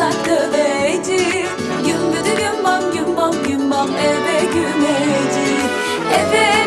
saklı beci Gümbüdü gümbam gümbam gümbam eve gümeci Eve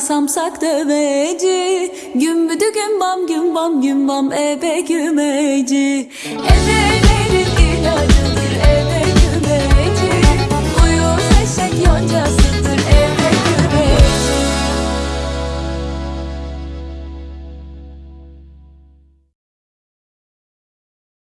samsak döveci. Gümbüdü gümbam gümbam gümbam ebe gümeci. Ebelerin ilacı